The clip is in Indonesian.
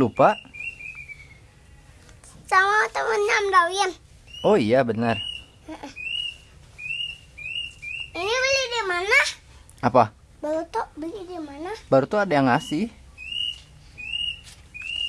Lupa? Sama temennya Om Oh iya benar. Ini beli di mana? Apa? Baru tuh beli di mana? Baru tuh ada yang ngasih.